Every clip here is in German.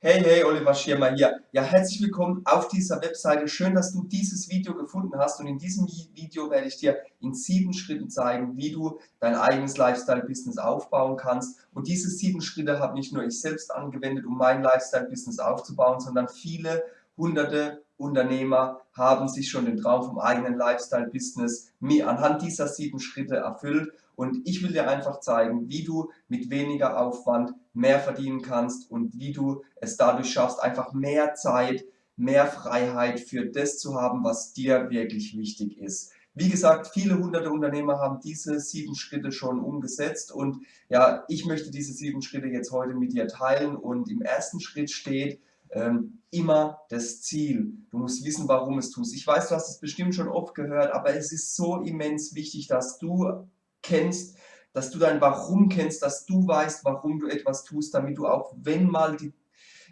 Hey, hey, Oliver Schirmer hier. Ja, herzlich willkommen auf dieser Webseite. Schön, dass du dieses Video gefunden hast und in diesem Video werde ich dir in sieben Schritten zeigen, wie du dein eigenes Lifestyle-Business aufbauen kannst. Und diese sieben Schritte habe nicht nur ich selbst angewendet, um mein Lifestyle-Business aufzubauen, sondern viele hunderte Unternehmer haben sich schon den Traum vom eigenen Lifestyle-Business anhand dieser sieben Schritte erfüllt. Und ich will dir einfach zeigen, wie du mit weniger Aufwand mehr verdienen kannst und wie du es dadurch schaffst, einfach mehr Zeit, mehr Freiheit für das zu haben, was dir wirklich wichtig ist. Wie gesagt, viele hunderte Unternehmer haben diese sieben Schritte schon umgesetzt. Und ja, ich möchte diese sieben Schritte jetzt heute mit dir teilen. Und im ersten Schritt steht, ähm, immer das Ziel. Du musst wissen, warum es tust. Ich weiß, du hast es bestimmt schon oft gehört, aber es ist so immens wichtig, dass du kennst, dass du dein Warum kennst, dass du weißt, warum du etwas tust, damit du auch, wenn mal die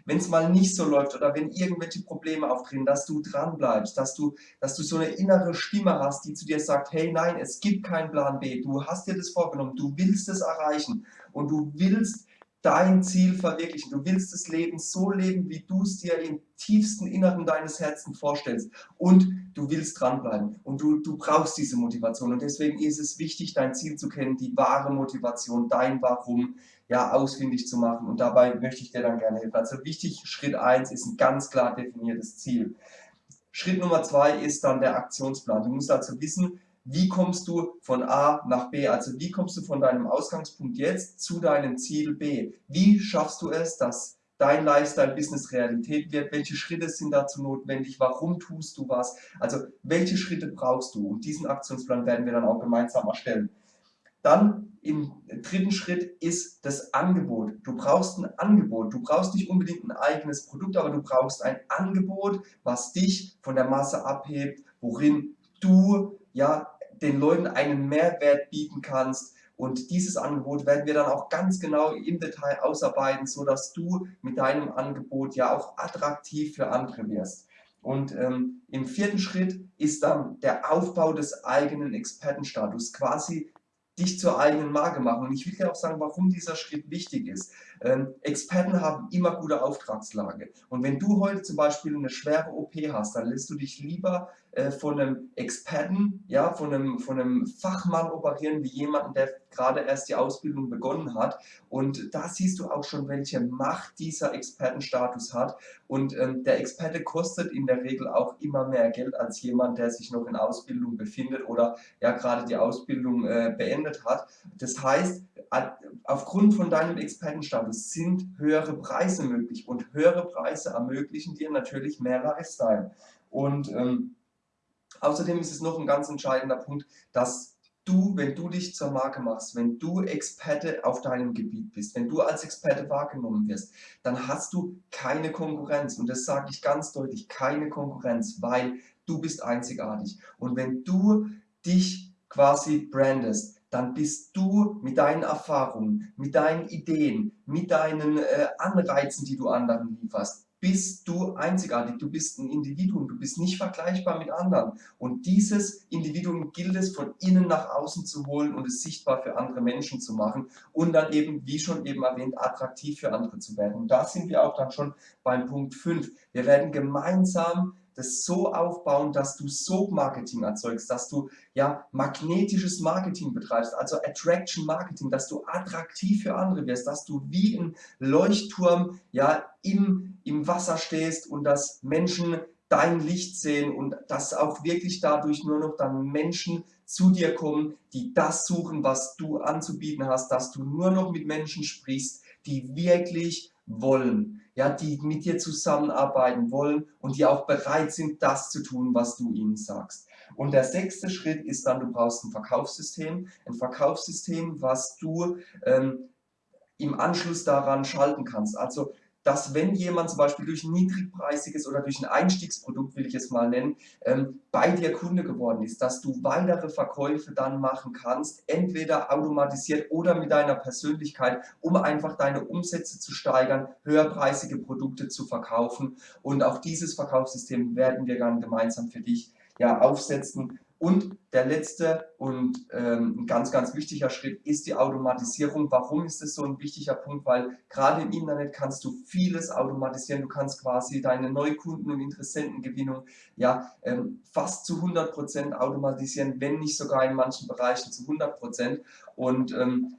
wenn es mal nicht so läuft oder wenn irgendwelche Probleme auftreten, dass du dran bleibst, dass du, dass du so eine innere Stimme hast, die zu dir sagt, hey nein, es gibt keinen Plan B, du hast dir das vorgenommen, du willst es erreichen und du willst dein Ziel verwirklichen. Du willst das Leben so leben, wie du es dir im tiefsten Inneren deines Herzens vorstellst. Und du willst dranbleiben. Und du, du brauchst diese Motivation. Und deswegen ist es wichtig, dein Ziel zu kennen, die wahre Motivation, dein Warum, ja, ausfindig zu machen. Und dabei möchte ich dir dann gerne helfen. Also wichtig, Schritt 1 ist ein ganz klar definiertes Ziel. Schritt Nummer 2 ist dann der Aktionsplan. Du musst also wissen, wie kommst du von A nach B, also wie kommst du von deinem Ausgangspunkt jetzt zu deinem Ziel B? Wie schaffst du es, dass dein Lifestyle-Business Realität wird? Welche Schritte sind dazu notwendig? Warum tust du was? Also welche Schritte brauchst du? Und diesen Aktionsplan werden wir dann auch gemeinsam erstellen. Dann im dritten Schritt ist das Angebot. Du brauchst ein Angebot. Du brauchst nicht unbedingt ein eigenes Produkt, aber du brauchst ein Angebot, was dich von der Masse abhebt, worin du ja den Leuten einen Mehrwert bieten kannst. Und dieses Angebot werden wir dann auch ganz genau im Detail ausarbeiten, so dass du mit deinem Angebot ja auch attraktiv für andere wirst. Und ähm, im vierten Schritt ist dann der Aufbau des eigenen Expertenstatus, quasi dich zur eigenen Marke machen. Und ich will dir auch sagen, warum dieser Schritt wichtig ist. Ähm, Experten haben immer gute Auftragslage. Und wenn du heute zum Beispiel eine schwere OP hast, dann lässt du dich lieber äh, von einem Experten, ja, von einem, von einem Fachmann operieren, wie jemanden, der gerade erst die Ausbildung begonnen hat. Und da siehst du auch schon, welche Macht dieser Expertenstatus hat. Und ähm, der Experte kostet in der Regel auch immer mehr Geld als jemand, der sich noch in Ausbildung befindet oder ja gerade die Ausbildung äh, beendet hat. Das heißt, aufgrund von deinem Expertenstatus sind höhere Preise möglich und höhere Preise ermöglichen dir natürlich mehr Lifestyle. Und ähm, außerdem ist es noch ein ganz entscheidender Punkt, dass du, wenn du dich zur Marke machst, wenn du Experte auf deinem Gebiet bist, wenn du als Experte wahrgenommen wirst, dann hast du keine Konkurrenz. Und das sage ich ganz deutlich, keine Konkurrenz, weil du bist einzigartig. Und wenn du dich quasi brandest, dann bist du mit deinen Erfahrungen, mit deinen Ideen, mit deinen äh, Anreizen, die du anderen lieferst, bist du einzigartig, du bist ein Individuum, du bist nicht vergleichbar mit anderen. Und dieses Individuum gilt es von innen nach außen zu holen und es sichtbar für andere Menschen zu machen und dann eben, wie schon eben erwähnt, attraktiv für andere zu werden. Und da sind wir auch dann schon beim Punkt 5. Wir werden gemeinsam das so aufbauen, dass du Soap-Marketing erzeugst, dass du ja magnetisches Marketing betreibst, also Attraction Marketing, dass du attraktiv für andere wirst, dass du wie ein Leuchtturm ja im, im Wasser stehst und dass Menschen dein Licht sehen und dass auch wirklich dadurch nur noch dann Menschen zu dir kommen, die das suchen, was du anzubieten hast, dass du nur noch mit Menschen sprichst, die wirklich wollen, ja, die mit dir zusammenarbeiten wollen und die auch bereit sind, das zu tun, was du ihnen sagst. Und der sechste Schritt ist dann, du brauchst ein Verkaufssystem, ein Verkaufssystem, was du ähm, im Anschluss daran schalten kannst. Also dass wenn jemand zum Beispiel durch ein niedrigpreisiges oder durch ein Einstiegsprodukt, will ich es mal nennen, ähm, bei dir Kunde geworden ist, dass du weitere Verkäufe dann machen kannst, entweder automatisiert oder mit deiner Persönlichkeit, um einfach deine Umsätze zu steigern, höherpreisige Produkte zu verkaufen. Und auch dieses Verkaufssystem werden wir dann gemeinsam für dich ja, aufsetzen Und der letzte und ähm, ein ganz, ganz wichtiger Schritt ist die Automatisierung. Warum ist das so ein wichtiger Punkt? Weil gerade im Internet kannst du vieles automatisieren. Du kannst quasi deine Neukunden- und Interessentengewinnung ja, ähm, fast zu 100% automatisieren, wenn nicht sogar in manchen Bereichen zu 100%. Und ähm,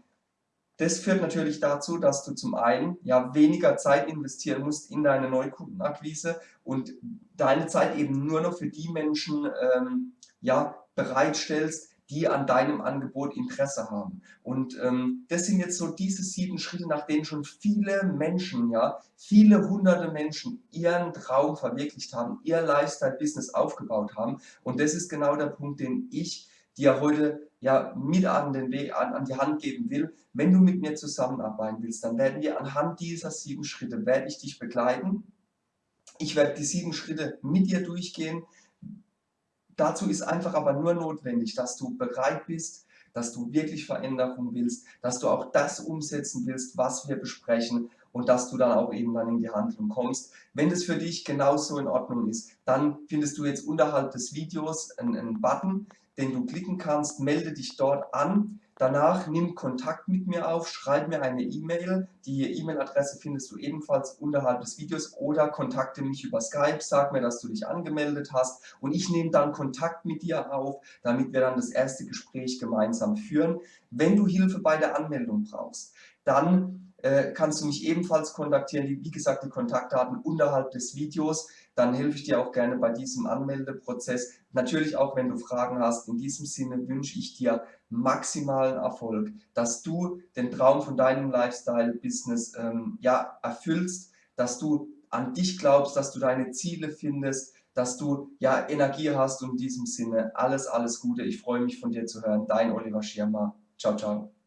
das führt natürlich dazu, dass du zum einen ja weniger Zeit investieren musst in deine Neukundenakquise und deine Zeit eben nur noch für die Menschen ähm, ja, bereitstellst, die an deinem Angebot Interesse haben. Und ähm, das sind jetzt so diese sieben Schritte, nach denen schon viele Menschen, ja, viele hunderte Menschen ihren Traum verwirklicht haben, ihr Lifestyle-Business aufgebaut haben. Und das ist genau der Punkt, den ich dir heute ja mit an den Weg, an, an die Hand geben will. Wenn du mit mir zusammenarbeiten willst, dann werden wir anhand dieser sieben Schritte, werde ich dich begleiten. Ich werde die sieben Schritte mit dir durchgehen. Dazu ist einfach aber nur notwendig, dass du bereit bist, dass du wirklich Veränderung willst, dass du auch das umsetzen willst, was wir besprechen und dass du dann auch eben dann in die Handlung kommst. Wenn das für dich genauso in Ordnung ist, dann findest du jetzt unterhalb des Videos einen, einen Button, den du klicken kannst, melde dich dort an. Danach nimm Kontakt mit mir auf, schreib mir eine E-Mail. Die E-Mail-Adresse findest du ebenfalls unterhalb des Videos oder kontakte mich über Skype, sag mir, dass du dich angemeldet hast und ich nehme dann Kontakt mit dir auf, damit wir dann das erste Gespräch gemeinsam führen. Wenn du Hilfe bei der Anmeldung brauchst, dann äh, kannst du mich ebenfalls kontaktieren. Wie gesagt, die Kontaktdaten unterhalb des Videos. Dann helfe ich dir auch gerne bei diesem Anmeldeprozess. Natürlich auch, wenn du Fragen hast. In diesem Sinne wünsche ich dir maximalen Erfolg, dass du den Traum von deinem Lifestyle-Business ähm, ja, erfüllst, dass du an dich glaubst, dass du deine Ziele findest, dass du ja Energie hast und in diesem Sinne alles, alles Gute. Ich freue mich von dir zu hören. Dein Oliver Schirmer. Ciao, ciao.